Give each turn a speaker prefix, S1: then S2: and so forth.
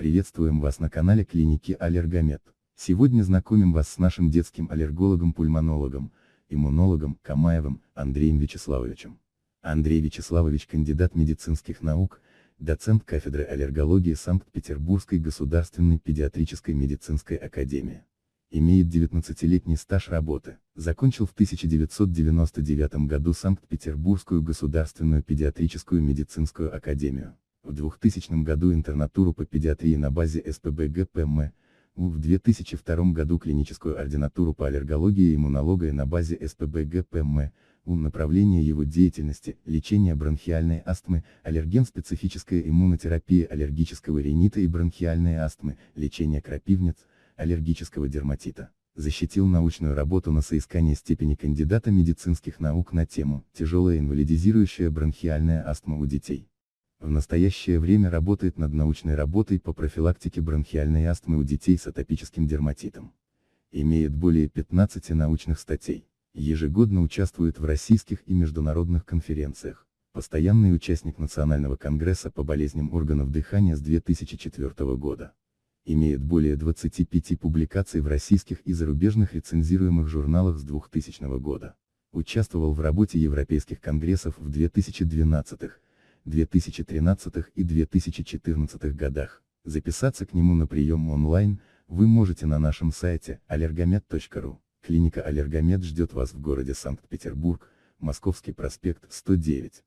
S1: Приветствуем вас на канале клиники Аллергомед. Сегодня знакомим вас с нашим детским аллергологом-пульмонологом, иммунологом Камаевым Андреем Вячеславовичем. Андрей Вячеславович кандидат медицинских наук, доцент кафедры аллергологии Санкт-Петербургской государственной педиатрической медицинской академии. Имеет 19-летний стаж работы, закончил в 1999 году Санкт-Петербургскую государственную педиатрическую медицинскую академию. В 2000 году интернатуру по педиатрии на базе СПБГ ПМ, в 2002 году клиническую ординатуру по аллергологии и иммунологии на базе СПБГ ПМ, у направления его деятельности, лечение бронхиальной астмы, аллерген-специфическая иммунотерапия аллергического ринита и бронхиальной астмы, лечение крапивниц, аллергического дерматита. Защитил научную работу на соискание степени кандидата медицинских наук на тему «Тяжелая инвалидизирующая бронхиальная астма у детей». В настоящее время работает над научной работой по профилактике бронхиальной астмы у детей с атопическим дерматитом. Имеет более 15 научных статей. Ежегодно участвует в российских и международных конференциях. Постоянный участник Национального конгресса по болезням органов дыхания с 2004 года. Имеет более 25 публикаций в российских и зарубежных рецензируемых журналах с 2000 года. Участвовал в работе европейских конгрессов в 2012, 2013 и 2014 годах. Записаться к нему на прием онлайн, вы можете на нашем сайте allergomed.ru. Клиника Аллергомед ждет вас в городе Санкт-Петербург, Московский проспект 109.